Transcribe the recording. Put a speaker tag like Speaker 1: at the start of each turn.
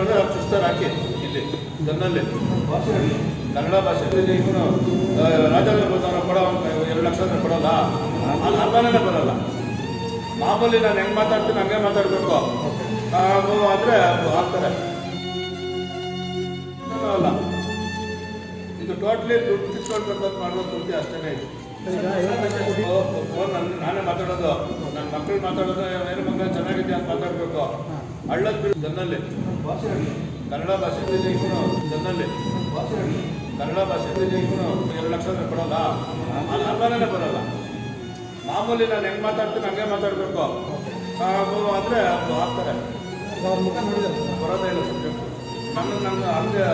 Speaker 1: ಅವ್ರು ಚುಸ್ತಾರೆ ಹಾಕಿ ಇಲ್ಲಿ ಗನ್ನಲ್ಲಿ ಕನ್ನಡ ಭಾಷೆಯಲ್ಲಿ ಇವನು ರಾಜೇಂದ್ರ ಬರ್ತಾನ ಕೊಡೋ ಎರಡು ಲಕ್ಷ ಕೊಡೋಲ್ಲ ಅಲ್ಲಿ ಅರ್ಥನೇ ಬರಲ್ಲ. ಮಾಮೂಲಿ ನಾನು ಹೆಂಗೆ ಮಾತಾಡ್ತೀನಿ ಹಂಗೆ ಮಾತಾಡಬೇಕು. ಆದರೆ ಆಗ್ತಾರೆ ಅಲ್ಲ. ಇದು ಟೋಟ್ಲಿ ದುಡ್ಡು ಕಿಸ್ಕೊಂಡು ಬರ್ತದೆ ಮಾಡೋದು ದುಡ್ಡು ಅಷ್ಟೇ ಇದು. ನಾನೇ ಮಾತಾಡೋದು. ನನ್ನ ಮಕ್ಕಳು ಮಾತಾಡೋದು, ಏನು ಮಗ ಚೆನ್ನಾಗಿದೆ ಅಂತ ಮಾತಾಡಬೇಕು. ಹಳ್ಳದ ಬಿಡು ಗನ್ನಲ್ಲಿ ಕನ್ನಡ ಭಾಷೆ ಗನ್ನಲ್ಲಿ ಕನ್ನಡ ಭಾಷೆ ಎರಡು ಲಕ್ಷ ಕೊಡೋಲ್ಲ. ಅಲ್ಲಿ ಅರ್ಥನೇ ಬರಲ್ಲ. ಮಾಮೂಲಿ ನಾನು ಹೆಂಗೆ ಮಾತಾಡ್ತೀನಿ ಹಂಗೆ ಮಾತಾಡಬೇಕು. ಆಗ್ತಾರೆ
Speaker 2: ಅವ್ರ ಮುಖ ನೋಡಿದ್ರೆ
Speaker 1: ಬರೋದೇ ಇಲ್ಲ ಸಬ್ಜೆಕ್ಟ್ ನನ್ನ ನನ್ನ ಹಂಗೆ